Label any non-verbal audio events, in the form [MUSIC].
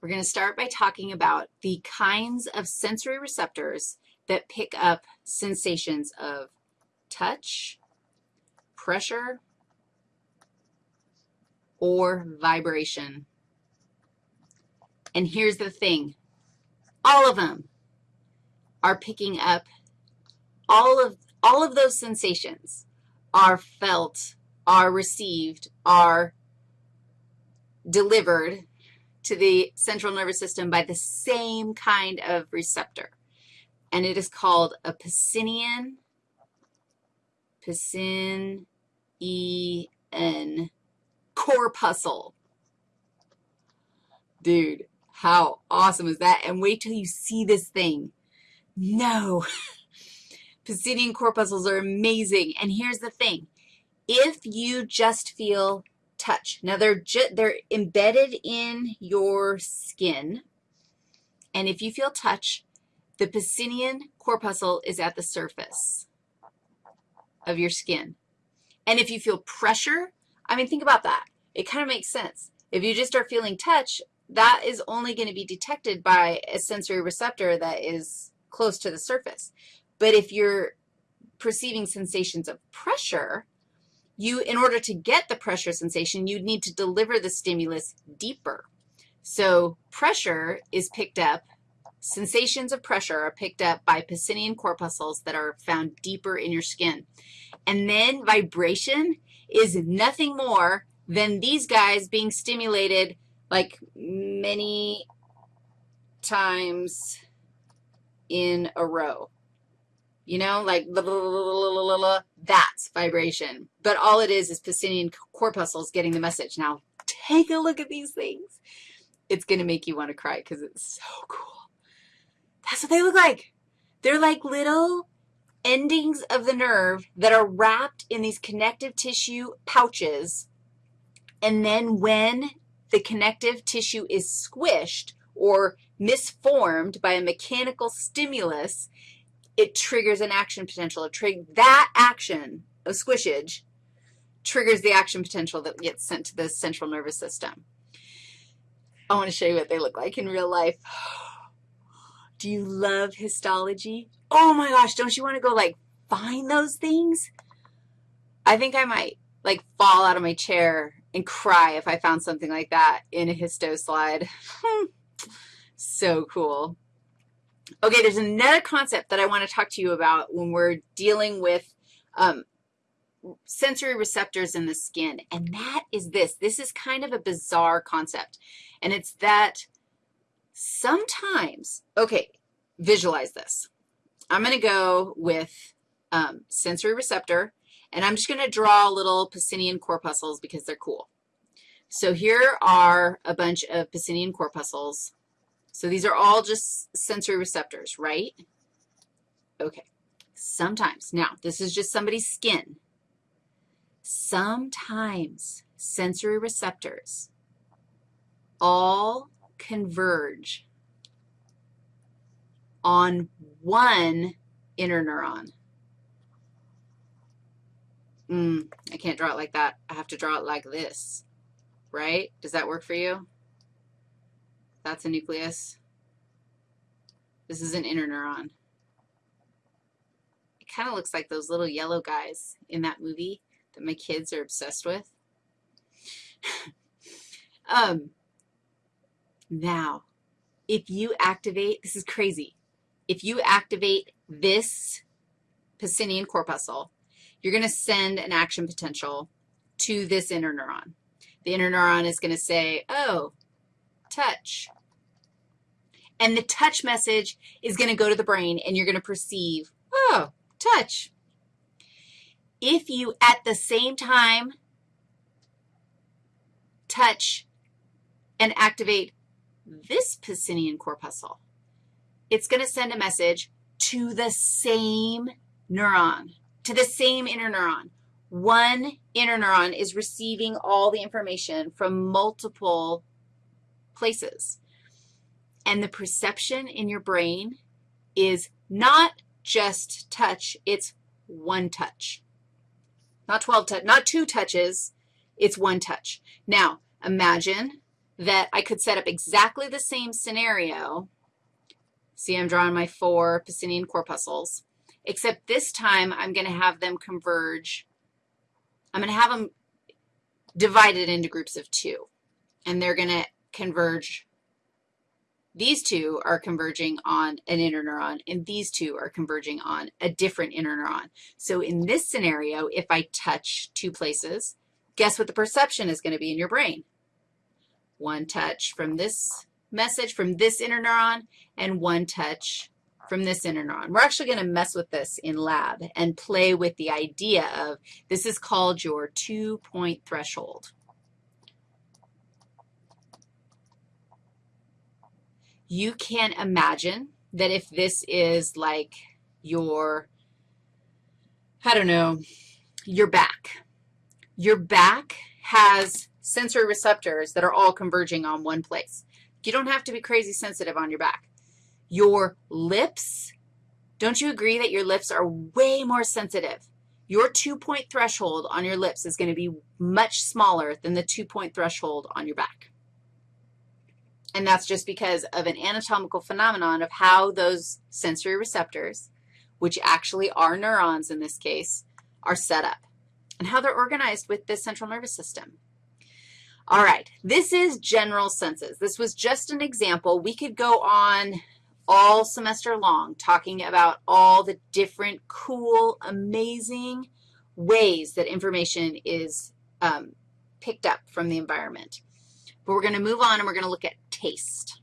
We're going to start by talking about the kinds of sensory receptors that pick up sensations of touch, pressure, or vibration. And here's the thing. All of them are picking up all of, all of those sensations are felt, are received, are delivered to the central nervous system by the same kind of receptor, and it is called a Pacinian, Pacinian corpuscle. Dude, how awesome is that? And wait till you see this thing. No. [LAUGHS] Pacinian corpuscles are amazing. And here's the thing. If you just feel touch. Now, they're, they're embedded in your skin, and if you feel touch, the Pacinian corpuscle is at the surface of your skin. And if you feel pressure, I mean, think about that. It kind of makes sense. If you just start feeling touch, that is only going to be detected by a sensory receptor that is close to the surface. But if you're perceiving sensations of pressure, you, in order to get the pressure sensation, you'd need to deliver the stimulus deeper. So pressure is picked up, sensations of pressure are picked up by Pacinian corpuscles that are found deeper in your skin. And then vibration is nothing more than these guys being stimulated like many times in a row. You know, like blah, blah, blah, that's vibration. But all it is is Pacinian corpuscles getting the message. Now, take a look at these things. It's going to make you want to cry because it's so cool. That's what they look like. They're like little endings of the nerve that are wrapped in these connective tissue pouches. And then when the connective tissue is squished or misformed by a mechanical stimulus, it triggers an action potential. Trig that action of squishage triggers the action potential that gets sent to the central nervous system. I want to show you what they look like in real life. [GASPS] Do you love histology? Oh my gosh, don't you want to go like find those things? I think I might like fall out of my chair and cry if I found something like that in a histo slide. [LAUGHS] so cool. Okay, there's another concept that I want to talk to you about when we're dealing with um, sensory receptors in the skin, and that is this. This is kind of a bizarre concept, and it's that sometimes, okay, visualize this. I'm going to go with um, sensory receptor, and I'm just going to draw little Pacinian corpuscles because they're cool. So here are a bunch of Pacinian corpuscles. So these are all just sensory receptors, right? Okay. Sometimes. Now, this is just somebody's skin. Sometimes sensory receptors all converge on one interneuron. Mm, I can't draw it like that. I have to draw it like this, right? Does that work for you? That's a nucleus. This is an interneuron. It kind of looks like those little yellow guys in that movie that my kids are obsessed with. [LAUGHS] um, now, if you activate, this is crazy. If you activate this Pacinian corpuscle, you're going to send an action potential to this interneuron. The interneuron is going to say, oh, touch, and the touch message is going to go to the brain, and you're going to perceive, oh, touch. If you, at the same time, touch and activate this Pacinian corpuscle, it's going to send a message to the same neuron, to the same interneuron. One interneuron is receiving all the information from multiple places. And the perception in your brain is not just touch, it's one touch. Not 12 touch, not two touches, it's one touch. Now, imagine that I could set up exactly the same scenario. See, I'm drawing my four Pacinian corpuscles, except this time I'm going to have them converge. I'm going to have them divided into groups of two, and they're going to converge. These two are converging on an interneuron, and these two are converging on a different interneuron. So in this scenario, if I touch two places, guess what the perception is going to be in your brain? One touch from this message from this interneuron and one touch from this interneuron. We're actually going to mess with this in lab and play with the idea of this is called your two-point threshold. You can imagine that if this is like your, I don't know, your back. Your back has sensory receptors that are all converging on one place. You don't have to be crazy sensitive on your back. Your lips, don't you agree that your lips are way more sensitive? Your two-point threshold on your lips is going to be much smaller than the two-point threshold on your back. And that's just because of an anatomical phenomenon of how those sensory receptors, which actually are neurons in this case, are set up and how they're organized with the central nervous system. All right, this is general senses. This was just an example. We could go on all semester long talking about all the different cool, amazing ways that information is um, picked up from the environment. But we're going to move on and we're going to look at taste.